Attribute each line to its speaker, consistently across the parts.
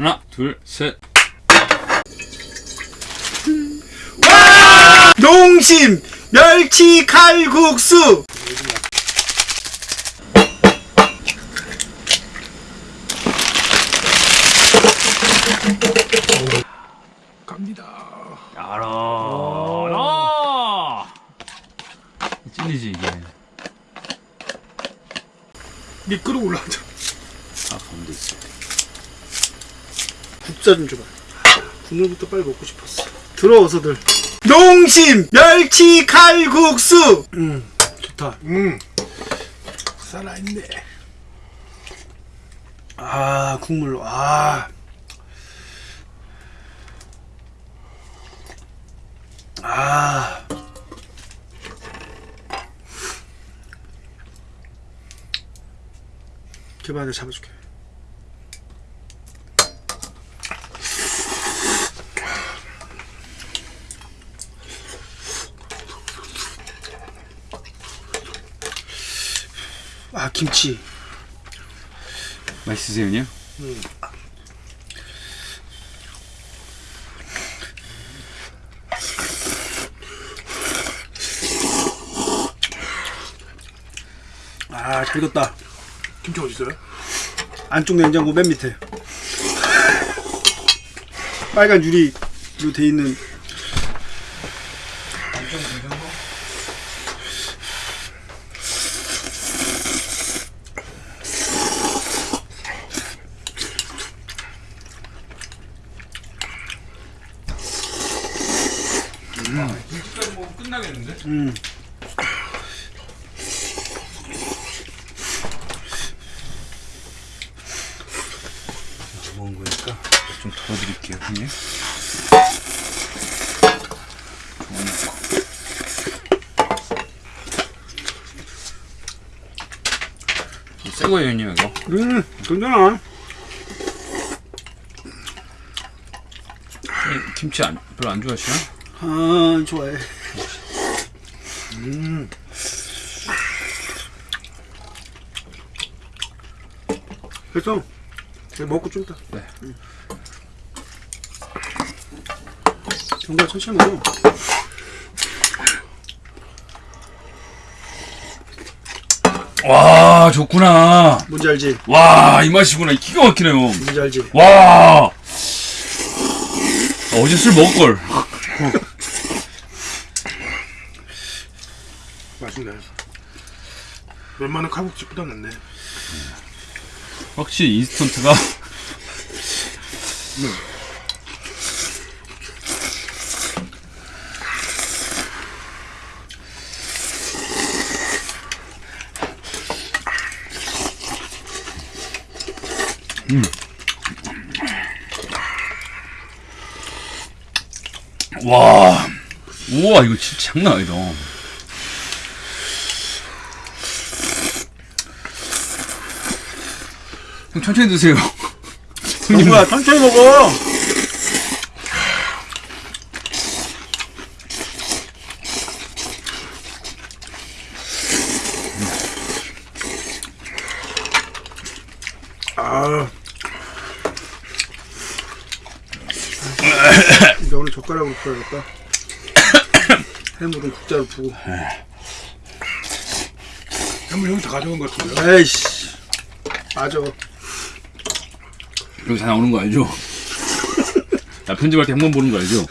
Speaker 1: 하나, 둘, 셋.
Speaker 2: 농심 멸치 칼국수 갑니다.
Speaker 1: 알아. 아! 찔리지 이게.
Speaker 2: 이게 끓어올라오죠.
Speaker 1: 아 가운데 있어.
Speaker 2: 국자 좀 줘봐. 국물부터 빨리 먹고 싶었어. 들어와서들. 농심 멸치 칼국수. 음 좋다. 음 살아있네. 아 국물 아. 아. 제발 내가 잡아줄게. 아 김치.
Speaker 1: 맛있으세요, 형님?
Speaker 2: 아잘 익었다.
Speaker 3: 김치 어디 있어요?
Speaker 2: 안쪽 냉장고 맨 밑에. 빨간 유리로 돼 있는.
Speaker 1: 끝나겠는데?
Speaker 2: 음.
Speaker 1: 먹은 거니까 좀 덜어드릴게요, 형님. 새 거예요, 형님 이거.
Speaker 2: 음 괜찮아.
Speaker 1: 형님, 김치 안, 별로 안 좋아하시나?
Speaker 2: 아 좋아해. 음. 됐어. 이제 먹고 좀 이따.
Speaker 1: 네.
Speaker 2: 정말 천천히 먹어.
Speaker 1: 와, 좋구나.
Speaker 2: 뭔지 알지?
Speaker 1: 와, 이 맛이구나. 기가 막히네요.
Speaker 2: 뭔지 알지?
Speaker 1: 와. 어제 술 먹을걸.
Speaker 3: 맛있네. 웬만한 칼국수보다 낫네.
Speaker 1: 확실히 인스턴트가 음. 와. 우와, 이거 진짜 장난 아니다. 형 천천히 드세요.
Speaker 2: 정우야 천천히 먹어. 아. 이제 오늘 젓가락으로 풀어야겠다. 해물은 국자로 푸고.
Speaker 3: 한번 형이 다 가져온 것 같은데요?
Speaker 2: 에이씨. 맞아.
Speaker 1: 여기 다 나오는 거 알죠? 나 편집할 때 한 번 보는 거 알죠?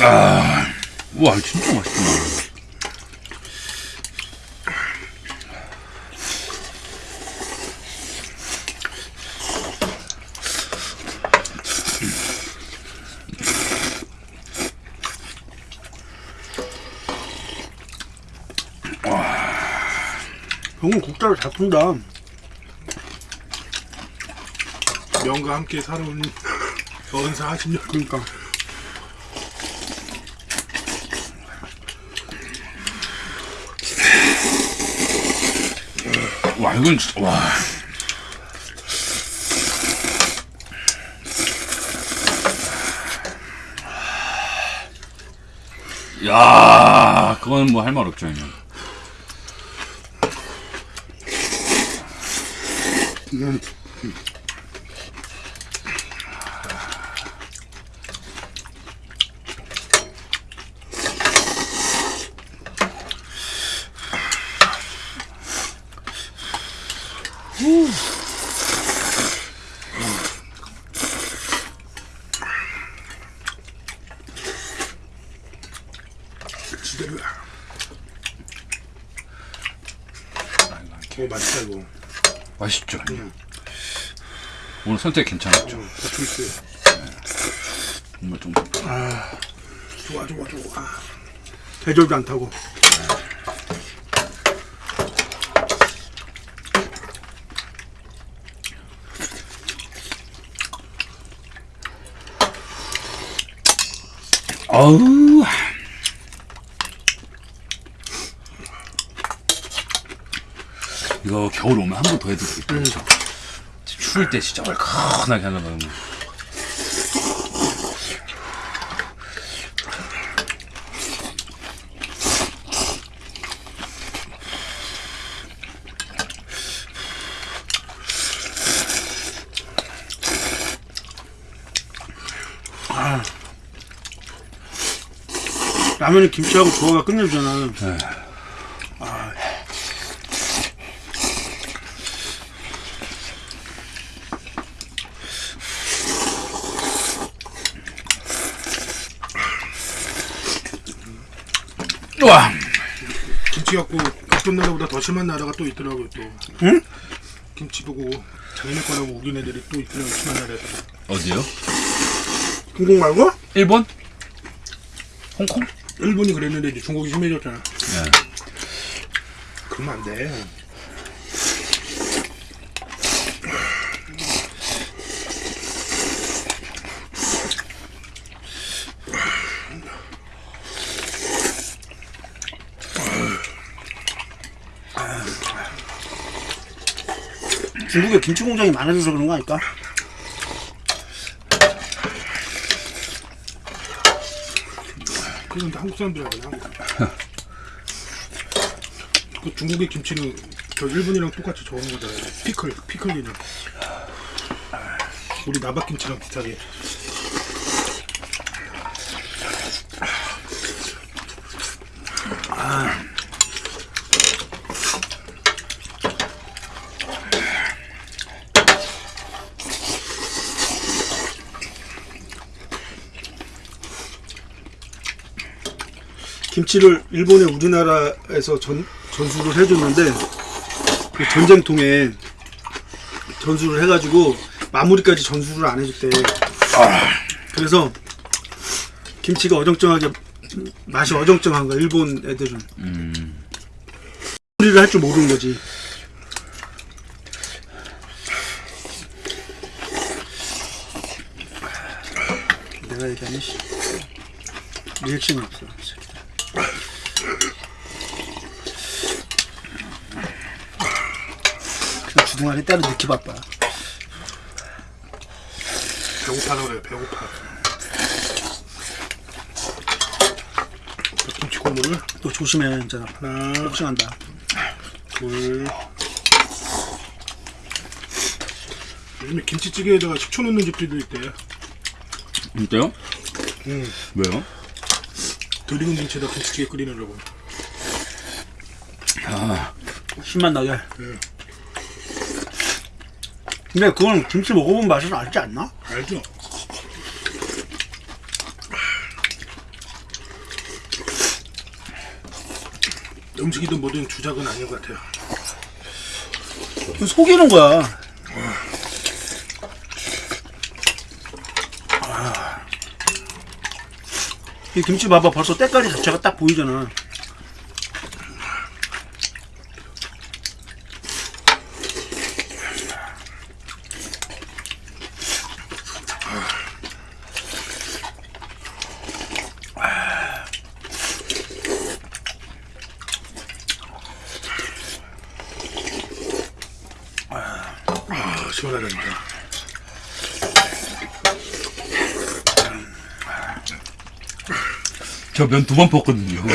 Speaker 1: 아, 우와, 진짜 맛있구나.
Speaker 2: 형은 국자로 잘 푼다.
Speaker 3: 명과 함께 살아온 어른사 40년.
Speaker 2: 그러니까.
Speaker 1: 와, 이건 진짜, 와. 야, 그건 뭐 할 말 없죠, 형님.
Speaker 2: 음.
Speaker 3: 지대로. 오 맛있다 이거.
Speaker 1: 맛있죠. 오늘 선택 괜찮았죠. 정말 좀
Speaker 3: 좋아 좋아 좋아.
Speaker 2: 대절도 안 타고.
Speaker 1: 아우. 이거 겨울 오면 한 번 더 해도 되겠다. 그렇죠? 추울 때 진짜 얼큰하게 하려고 하면.
Speaker 2: 라면에 김치하고 조화가 끝내주잖아.
Speaker 1: 네. 우 와.
Speaker 3: 김치 갖고 어떤 나라보다 더 심한 나라가 또 있더라고요 또.
Speaker 2: 응?
Speaker 3: 김치 보고 자기네 거라고 우긴 애들이 또 있더라고 심한 나라에서.
Speaker 1: 어디요?
Speaker 2: 중국 말고?
Speaker 1: 일본? 홍콩?
Speaker 3: 일본이 그랬는데 이제 중국이 심해졌잖아.
Speaker 1: 네.
Speaker 3: 그러면 안 돼.
Speaker 2: 중국에 김치 공장이 많아져서 그런 거 아닐까?
Speaker 3: 그런데 한국 사람들이. 한국. 그 중국의 김치는 저 일본이랑 똑같이 저런 거잖아요. 피클, 피클 개념. 우리 나박김치랑 비슷하게.
Speaker 2: 김치를 일본에 우리나라에서 전, 전수를 해줬는데 그 전쟁통에 전수를 해가지고 마무리까지 전수를 안 해줬대. 그래서 김치가 어정쩡하게 맛이 어정쩡한 거야 일본 애들은.
Speaker 1: 음.
Speaker 2: 요리를 할 줄 모르는 거지. 내가 얘기하니 씨. 리액션이 없어. 그냥 주둥아리 따로 넣기 바빠.
Speaker 3: 배고파서 그래요, 배고파. 그 김치 국물을
Speaker 2: 또 조심해, 이제
Speaker 3: 하나,
Speaker 2: 폭싱한다.
Speaker 3: 둘. 요즘에 김치찌개에다가 식초 넣는 집들도 있대.
Speaker 1: 진짜요?
Speaker 3: 응.
Speaker 1: 왜요?
Speaker 3: 들익은 김치에다 김치찌개 끓이느라고.
Speaker 1: 아,
Speaker 2: 힘만 나게.
Speaker 3: 응.
Speaker 2: 근데 그건 김치 먹어본 맛을 알지 않나?
Speaker 3: 알죠? 음식이든 뭐든 주작은 아닌 것 같아요.
Speaker 2: 속이는 거야. 이 김치 봐봐 벌써 때깔이 자체가 딱 보이잖아.
Speaker 3: 아, 시원하다, 진짜.
Speaker 1: 저 면 두번 볶거든요.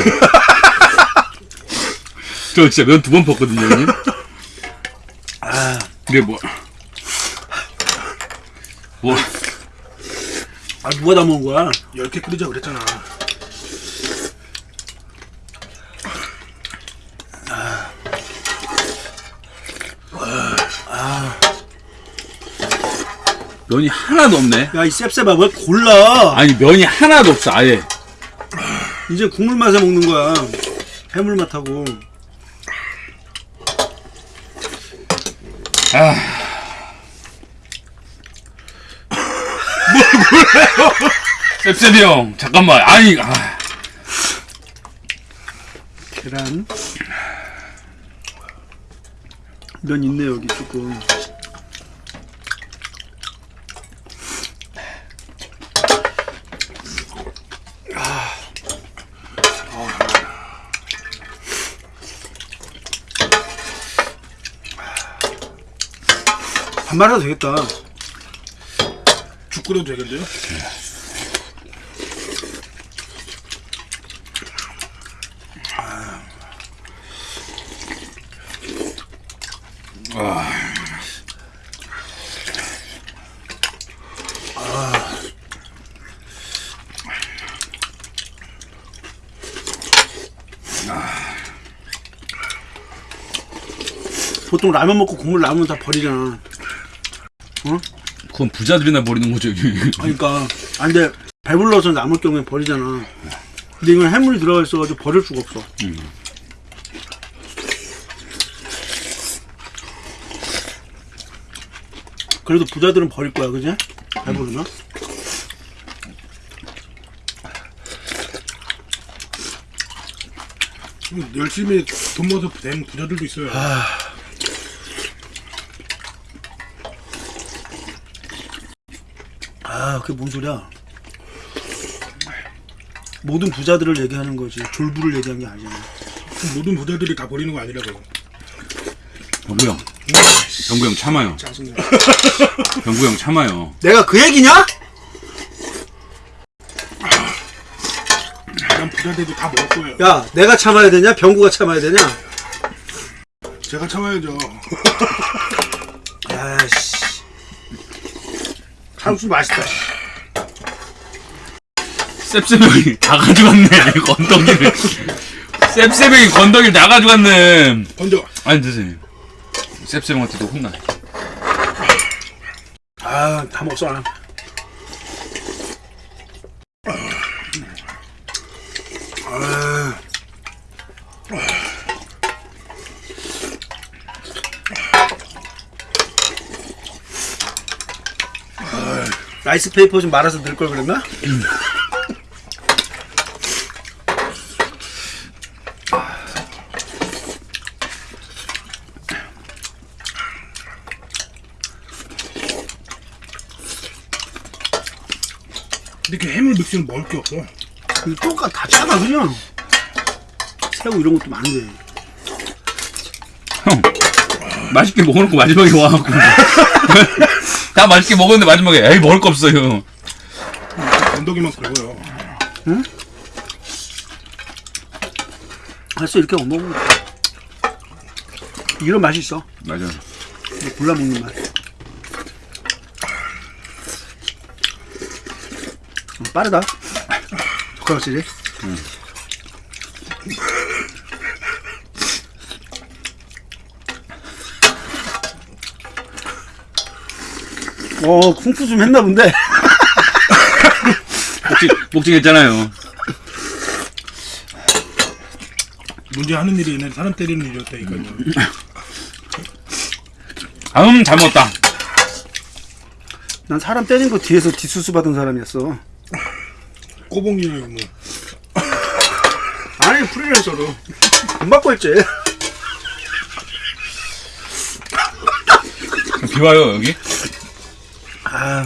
Speaker 1: 저 진짜 면 두번 볶거든요, 형님.
Speaker 2: 아,
Speaker 1: 이게 뭐, 뭐
Speaker 2: 아 누가 다 먹은 거야?
Speaker 3: 10개 끓이자 그랬잖아.
Speaker 1: 면이 하나도 없네.
Speaker 2: 야 이 셉셉아 왜 골라?
Speaker 1: 아니 면이 하나도 없어 아예.
Speaker 2: 이제 국물 맛에 먹는 거야. 해물 맛하고.
Speaker 1: 아. 셉셉이 형 잠깐만 아니 아.
Speaker 2: 계란. 면 있네 여기 조금. 말해도 되겠다.
Speaker 3: 죽 끓여도 되겠는데요?
Speaker 2: 보통 라면 먹고 국물 남으면 다 버리잖아.
Speaker 1: 그건 부자들이나 버리는 거죠.
Speaker 2: 그러니까 안 돼. 배불러서 남을 경우에 버리잖아. 근데 이건 해물이 들어가 있어가지고 버릴 수가 없어. 그래도 부자들은 버릴 거야, 그지? 배부르면.
Speaker 3: 열심히 돈 모아서 된 부자들도 있어요.
Speaker 2: 아, 그게 뭔 소리야? 모든 부자들을 얘기하는 거지. 졸부를 얘기한 게 아니잖아.
Speaker 3: 모든 부자들이 다 버리는 거 아니라고요.
Speaker 1: 병구 형. 병구 형 참아요.
Speaker 3: 짜증나.
Speaker 1: 병구 형 참아요.
Speaker 2: 내가 그 얘기냐?
Speaker 3: 난 부자들도 다 먹을 거예요.
Speaker 2: 야, 내가 참아야 되냐? 병구가 참아야 되냐?
Speaker 3: 제가 참아야죠.
Speaker 2: 아씨. 참수 맛있다.
Speaker 1: 셉셉 형이 다 가져갔네. 건더기를. 셉셉 형이 건더기를 다 가져갔네.
Speaker 3: 먼저
Speaker 1: 아니 드세요. 셉셉 형한테도 혼나.
Speaker 2: 아, 다 먹었어. 라이스 페이퍼 좀 말아서 넣을 걸 그랬나?
Speaker 3: 그 해물 믹스는 먹을 게 없어.
Speaker 2: 이 똑같 다 짜다 그냥. 새우 이런 것도 많은데.
Speaker 1: 형. 맛있게 먹어놓고 마지막에 와갖고. 다 맛있게 먹었는데 마지막에 에이 먹을 거 없어요.
Speaker 3: 건더기만 끓여요.
Speaker 2: 알았어 이렇게 먹으면 돼. 이런 맛이 있어.
Speaker 1: 맞아.
Speaker 2: 이거 골라 먹는 맛. 어, 빠르다. 젓가락질이. 어, 쿵푸 좀 했나 본데.
Speaker 1: 복직 복직했잖아요.
Speaker 3: 문제 하는 일이 얘네 사람 때리는 일이었다니까요.
Speaker 1: 아음 잘 먹었다.
Speaker 2: 난 사람 때린 거 뒤에서 뒷수수 받은 사람이었어.
Speaker 3: 꼬봉이나 뭐.
Speaker 2: 아니, 프리랜서로. 돈 받고 했지.
Speaker 1: 비 와요 여기?
Speaker 2: 아.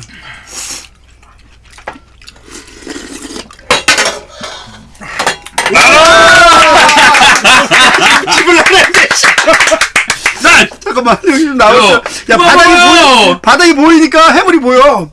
Speaker 2: 집을
Speaker 1: 쌀!
Speaker 2: 잠깐만 여기 좀 나왔어.
Speaker 1: 야,
Speaker 2: 야 바닥이. 보이 바닥이 보이니까 해물이 보여.